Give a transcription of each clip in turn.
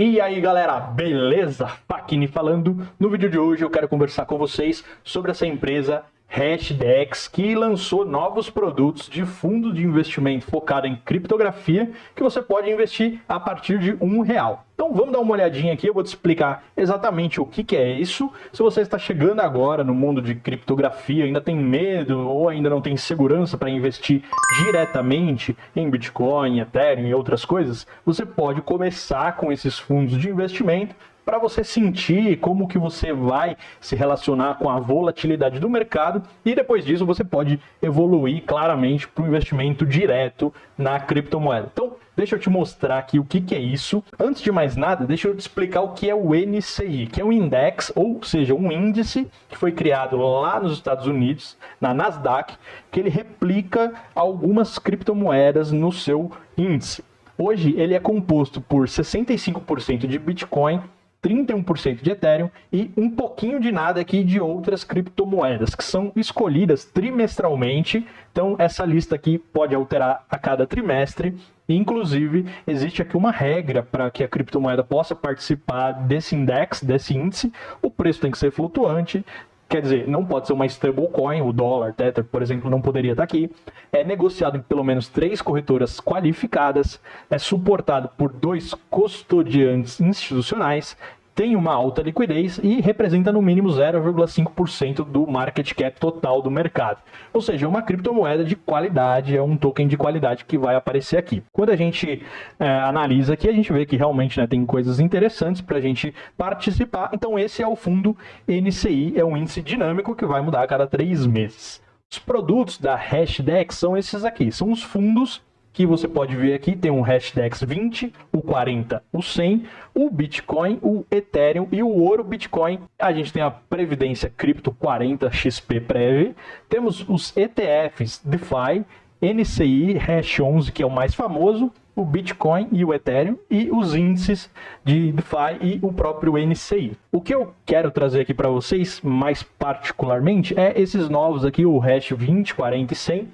E aí galera, beleza? Fakini falando. No vídeo de hoje eu quero conversar com vocês sobre essa empresa Hashdex, que lançou novos produtos de fundo de investimento focado em criptografia, que você pode investir a partir de um real. Então vamos dar uma olhadinha aqui, eu vou te explicar exatamente o que, que é isso. Se você está chegando agora no mundo de criptografia, ainda tem medo ou ainda não tem segurança para investir diretamente em Bitcoin, Ethereum e outras coisas, você pode começar com esses fundos de investimento para você sentir como que você vai se relacionar com a volatilidade do mercado e depois disso você pode evoluir claramente para o investimento direto na criptomoeda. Então, deixa eu te mostrar aqui o que, que é isso. Antes de mais nada, deixa eu te explicar o que é o NCI, que é um index, ou seja, um índice que foi criado lá nos Estados Unidos, na Nasdaq, que ele replica algumas criptomoedas no seu índice. Hoje ele é composto por 65% de Bitcoin, 31% de Ethereum e um pouquinho de nada aqui de outras criptomoedas, que são escolhidas trimestralmente. Então, essa lista aqui pode alterar a cada trimestre. Inclusive, existe aqui uma regra para que a criptomoeda possa participar desse index, desse índice. O preço tem que ser flutuante, Quer dizer, não pode ser uma stablecoin, o dólar, Tether, por exemplo, não poderia estar aqui. É negociado em pelo menos três corretoras qualificadas, é suportado por dois custodiantes institucionais tem uma alta liquidez e representa no mínimo 0,5% do market cap total do mercado. Ou seja, é uma criptomoeda de qualidade, é um token de qualidade que vai aparecer aqui. Quando a gente é, analisa aqui, a gente vê que realmente né, tem coisas interessantes para a gente participar. Então esse é o fundo NCI, é um índice dinâmico que vai mudar a cada três meses. Os produtos da Hashdex são esses aqui, são os fundos que você pode ver aqui, tem um Hashdex 20, o 40, o 100, o Bitcoin, o Ethereum e o ouro Bitcoin. A gente tem a Previdência Cripto 40 XP Prev, temos os ETFs DeFi, NCI, Hash 11, que é o mais famoso, o Bitcoin e o Ethereum e os índices de DeFi e o próprio NCI. O que eu quero trazer aqui para vocês, mais particularmente, é esses novos aqui, o Hash 20, 40 e 100,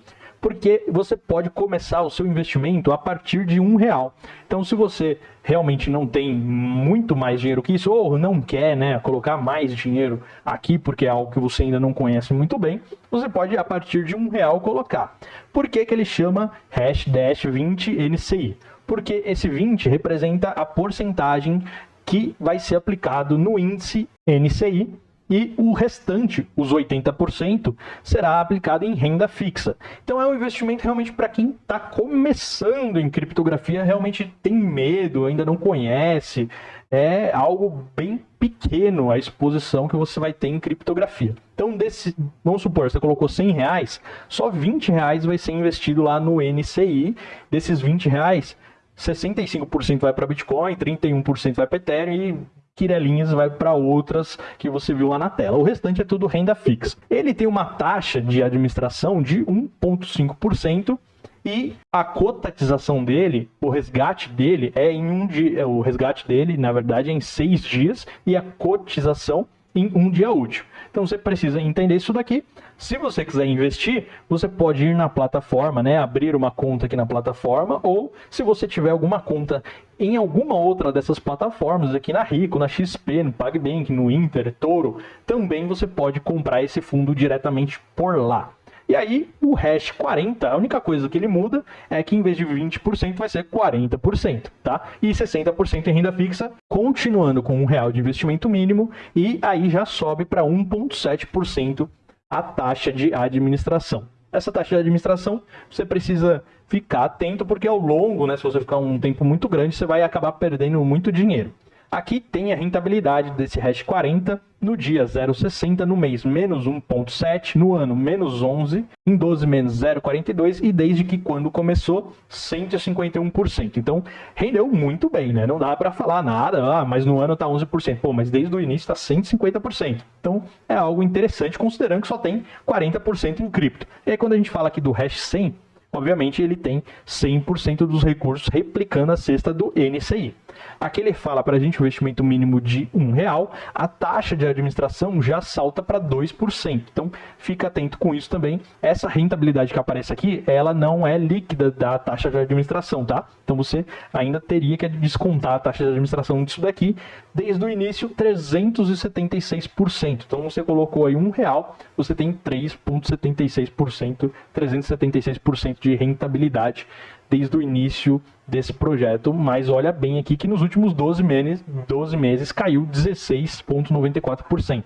porque você pode começar o seu investimento a partir de um real. Então, se você realmente não tem muito mais dinheiro que isso, ou não quer né, colocar mais dinheiro aqui, porque é algo que você ainda não conhece muito bem, você pode, a partir de um real, colocar. Por que, que ele chama hash dash 20 NCI? Porque esse 20 representa a porcentagem que vai ser aplicado no índice NCI e o restante, os 80%, será aplicado em renda fixa. Então é um investimento realmente para quem está começando em criptografia, realmente tem medo, ainda não conhece. É algo bem pequeno a exposição que você vai ter em criptografia. Então, desse, vamos supor, você colocou 100 reais, só 20 reais vai ser investido lá no NCI. Desses 20 reais, 65% vai para Bitcoin, 31% vai para Ethereum e quirelinhas vai para outras que você viu lá na tela. O restante é tudo renda fixa. Ele tem uma taxa de administração de 1,5% e a cotização dele, o resgate dele é em um dia, o resgate dele, na verdade, é em seis dias e a cotização em um dia útil. Então você precisa entender isso daqui. Se você quiser investir, você pode ir na plataforma, né, abrir uma conta aqui na plataforma, ou se você tiver alguma conta em alguma outra dessas plataformas, aqui na Rico, na XP, no PagBank, no Inter, Toro, também você pode comprar esse fundo diretamente por lá. E aí, o hash 40, a única coisa que ele muda é que em vez de 20% vai ser 40%, tá? E 60% em renda fixa, continuando com um real de investimento mínimo, e aí já sobe para 1,7% a taxa de administração. Essa taxa de administração, você precisa ficar atento, porque ao longo, né, se você ficar um tempo muito grande, você vai acabar perdendo muito dinheiro. Aqui tem a rentabilidade desse hash 40 no dia 0,60, no mês menos 1,7, no ano menos 11, em 12 menos 0,42 e desde que quando começou 151%. Então rendeu muito bem, né? Não dá para falar nada, ah, mas no ano tá 11%. Pô, mas desde o início tá 150%. Então é algo interessante considerando que só tem 40% em cripto. E aí quando a gente fala aqui do hash 100, obviamente ele tem 100% dos recursos replicando a cesta do NCI. Aqui ele fala para a gente o investimento mínimo de um real, a taxa de administração já salta para 2%. Então fica atento com isso também. Essa rentabilidade que aparece aqui, ela não é líquida da taxa de administração, tá? Então você ainda teria que descontar a taxa de administração disso daqui. Desde o início, 376%. Então você colocou aí um real, você tem 3,76%, 376% de rentabilidade desde o início desse projeto, mas olha bem aqui que nos últimos 12 meses, 12 meses caiu 16,94%.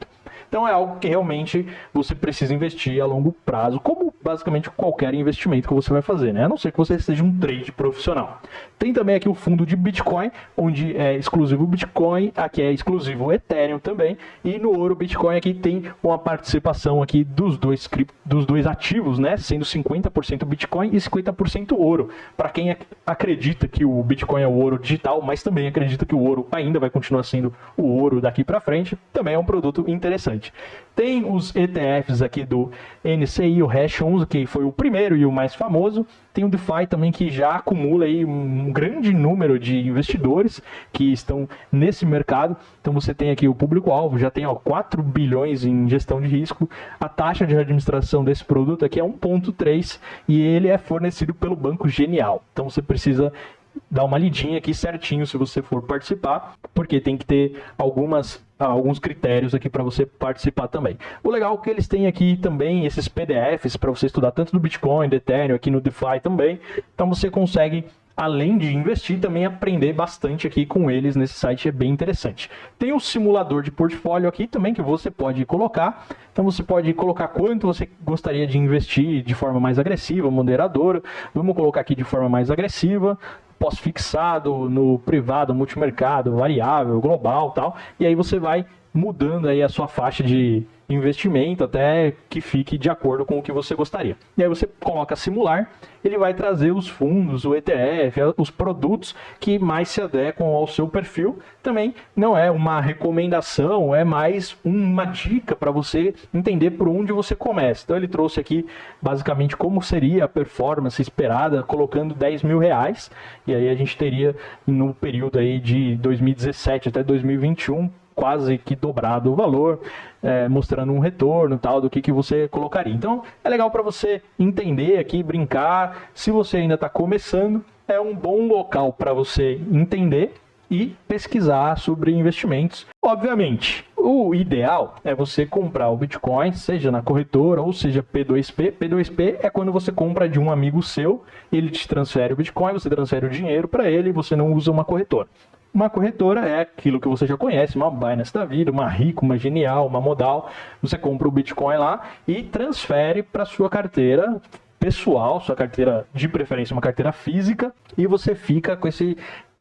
Então é algo que realmente você precisa investir a longo prazo, como basicamente qualquer investimento que você vai fazer, né? A não ser que você seja um trade profissional. Tem também aqui o fundo de Bitcoin, onde é exclusivo Bitcoin, aqui é exclusivo Ethereum também, e no ouro Bitcoin aqui tem uma participação aqui dos dois dos dois ativos, né? Sendo 50% Bitcoin e 50% ouro. Para quem acredita que o Bitcoin é o ouro digital, mas também acredita que o ouro ainda vai continuar sendo o ouro daqui para frente, também é um produto interessante. Tem os ETFs aqui do NCI, o Hash 11, que foi o primeiro e o mais famoso. Tem o DeFi também, que já acumula aí um grande número de investidores que estão nesse mercado. Então você tem aqui o público-alvo, já tem ó, 4 bilhões em gestão de risco. A taxa de administração desse produto aqui é 1,3 e ele é fornecido pelo Banco Genial. Então você precisa dar uma lidinha aqui certinho se você for participar, porque tem que ter algumas alguns critérios aqui para você participar também. O legal é que eles têm aqui também esses PDFs para você estudar tanto do Bitcoin, do Ethereum, aqui no DeFi também. Então você consegue além de investir, também aprender bastante aqui com eles nesse site, é bem interessante. Tem o simulador de portfólio aqui também que você pode colocar. Então você pode colocar quanto você gostaria de investir de forma mais agressiva, moderadora. Vamos colocar aqui de forma mais agressiva pós-fixado, no privado, multimercado, variável, global tal. E aí você vai mudando aí a sua faixa de investimento até que fique de acordo com o que você gostaria. E aí você coloca simular, ele vai trazer os fundos, o ETF, os produtos que mais se adequam ao seu perfil. Também não é uma recomendação, é mais uma dica para você entender por onde você começa. Então ele trouxe aqui basicamente como seria a performance esperada colocando 10 mil reais. E aí a gente teria no período aí de 2017 até 2021 quase que dobrado o valor, é, mostrando um retorno tal do que, que você colocaria. Então é legal para você entender aqui, brincar. Se você ainda está começando, é um bom local para você entender e pesquisar sobre investimentos. Obviamente, o ideal é você comprar o Bitcoin, seja na corretora ou seja P2P. P2P é quando você compra de um amigo seu, ele te transfere o Bitcoin, você transfere o dinheiro para ele e você não usa uma corretora. Uma corretora é aquilo que você já conhece, uma Binance da vida, uma Rico, uma Genial, uma Modal. Você compra o Bitcoin lá e transfere para sua carteira pessoal, sua carteira de preferência uma carteira física, e você fica com esse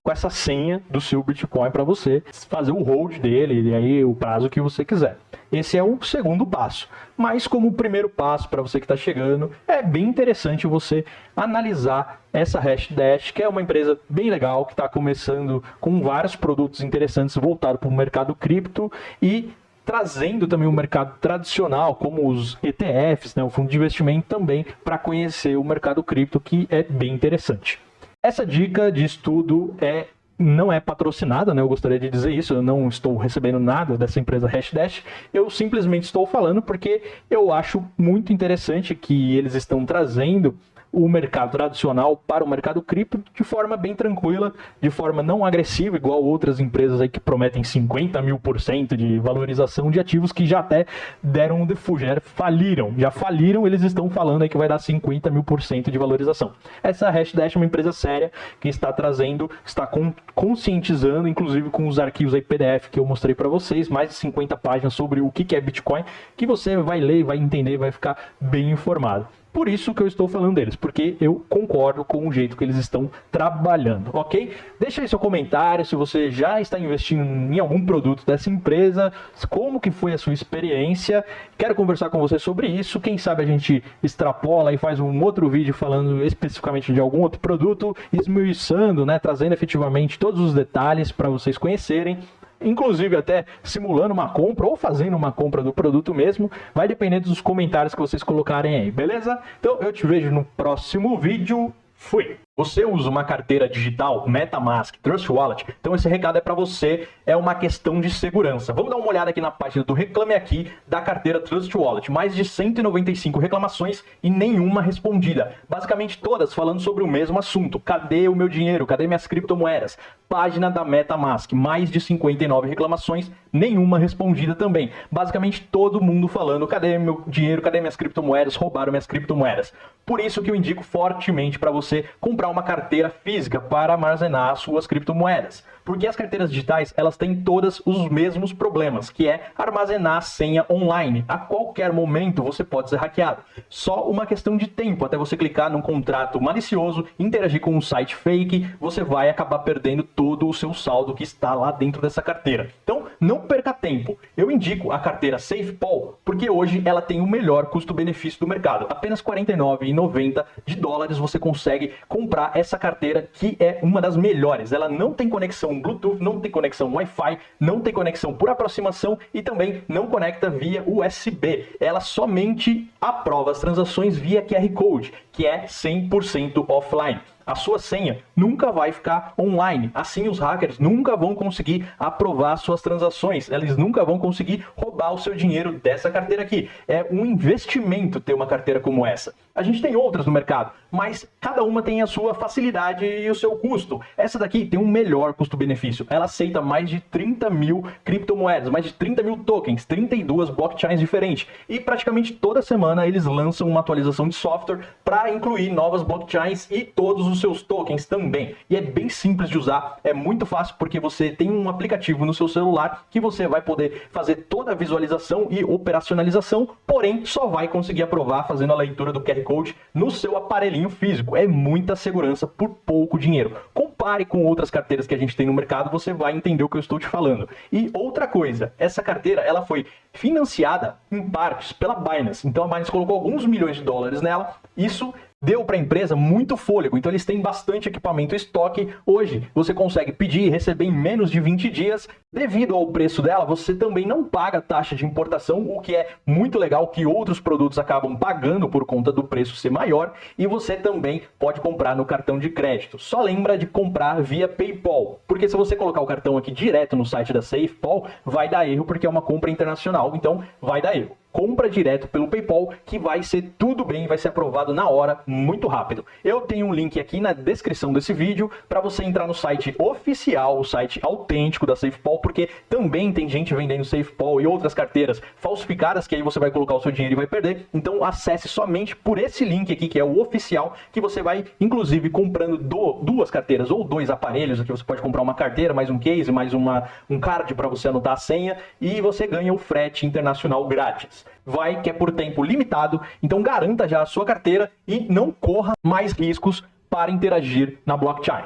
com essa senha do seu Bitcoin para você fazer o hold dele e aí o prazo que você quiser. Esse é o segundo passo. Mas como primeiro passo para você que está chegando, é bem interessante você analisar essa Hashdash, que é uma empresa bem legal, que está começando com vários produtos interessantes voltados para o mercado cripto e trazendo também o mercado tradicional, como os ETFs, né, o fundo de investimento também, para conhecer o mercado cripto, que é bem interessante. Essa dica de estudo é não é patrocinada, né? Eu gostaria de dizer isso, eu não estou recebendo nada dessa empresa Hashdash, eu simplesmente estou falando porque eu acho muito interessante que eles estão trazendo o mercado tradicional para o mercado cripto de forma bem tranquila, de forma não agressiva, igual outras empresas aí que prometem 50 mil por cento de valorização de ativos que já até deram um defujo, já faliram, já faliram, eles estão falando aí que vai dar 50 mil por cento de valorização. Essa Hashdash é uma empresa séria que está trazendo, está conscientizando, inclusive com os arquivos aí PDF que eu mostrei para vocês, mais de 50 páginas sobre o que é Bitcoin, que você vai ler, vai entender, vai ficar bem informado. Por isso que eu estou falando deles, porque eu concordo com o jeito que eles estão trabalhando, ok? Deixa aí seu comentário se você já está investindo em algum produto dessa empresa, como que foi a sua experiência. Quero conversar com você sobre isso. Quem sabe a gente extrapola e faz um outro vídeo falando especificamente de algum outro produto, esmiuçando, né, trazendo efetivamente todos os detalhes para vocês conhecerem inclusive até simulando uma compra ou fazendo uma compra do produto mesmo, vai depender dos comentários que vocês colocarem aí, beleza? Então eu te vejo no próximo vídeo, fui! Você usa uma carteira digital, MetaMask, Trust Wallet, então esse recado é para você, é uma questão de segurança. Vamos dar uma olhada aqui na página do Reclame Aqui da carteira Trust Wallet. Mais de 195 reclamações e nenhuma respondida. Basicamente todas falando sobre o mesmo assunto. Cadê o meu dinheiro? Cadê minhas criptomoedas? Página da MetaMask, mais de 59 reclamações, nenhuma respondida também. Basicamente todo mundo falando, cadê meu dinheiro? Cadê minhas criptomoedas? Roubaram minhas criptomoedas. Por isso que eu indico fortemente para você comprar uma carteira física para armazenar suas criptomoedas. Porque as carteiras digitais, elas têm todas os mesmos problemas, que é armazenar a senha online. A qualquer momento você pode ser hackeado. Só uma questão de tempo até você clicar num contrato malicioso, interagir com um site fake, você vai acabar perdendo todo o seu saldo que está lá dentro dessa carteira. Então, não perca tempo. Eu indico a carteira SafePol, porque hoje ela tem o melhor custo-benefício do mercado. Apenas R$ 49,90 de dólares você consegue comprar essa carteira que é uma das melhores. Ela não tem conexão Bluetooth, não tem conexão Wi-Fi, não tem conexão por aproximação e também não conecta via USB. Ela somente aprova as transações via QR Code, que é 100% offline a sua senha nunca vai ficar online. Assim, os hackers nunca vão conseguir aprovar suas transações, eles nunca vão conseguir roubar o seu dinheiro dessa carteira aqui. É um investimento ter uma carteira como essa. A gente tem outras no mercado, mas cada uma tem a sua facilidade e o seu custo. Essa daqui tem um melhor custo-benefício. Ela aceita mais de 30 mil criptomoedas, mais de 30 mil tokens, 32 blockchains diferentes. E praticamente toda semana eles lançam uma atualização de software para incluir novas blockchains e todos os seus tokens também. E é bem simples de usar, é muito fácil porque você tem um aplicativo no seu celular que você vai poder fazer toda a visualização e operacionalização, porém só vai conseguir aprovar fazendo a leitura do QR Code no seu aparelhinho físico. É muita segurança por pouco dinheiro. Compare com outras carteiras que a gente tem no mercado, você vai entender o que eu estou te falando. E outra coisa, essa carteira ela foi financiada em partes pela Binance. Então a Binance colocou alguns milhões de dólares nela. Isso deu para a empresa muito fôlego, então eles têm bastante equipamento estoque. Hoje você consegue pedir e receber em menos de 20 dias. Devido ao preço dela, você também não paga taxa de importação, o que é muito legal que outros produtos acabam pagando por conta do preço ser maior, e você também pode comprar no cartão de crédito. Só lembra de comprar via PayPal, porque se você colocar o cartão aqui direto no site da SafePal, vai dar erro porque é uma compra internacional, então vai dar erro compra direto pelo PayPal, que vai ser tudo bem, vai ser aprovado na hora, muito rápido. Eu tenho um link aqui na descrição desse vídeo para você entrar no site oficial, o site autêntico da SafePal, porque também tem gente vendendo SafePal e outras carteiras falsificadas que aí você vai colocar o seu dinheiro e vai perder. Então acesse somente por esse link aqui, que é o oficial, que você vai, inclusive, comprando do, duas carteiras ou dois aparelhos, aqui você pode comprar uma carteira, mais um case, mais uma, um card para você anotar a senha, e você ganha o frete internacional grátis vai que é por tempo limitado, então garanta já a sua carteira e não corra mais riscos para interagir na blockchain.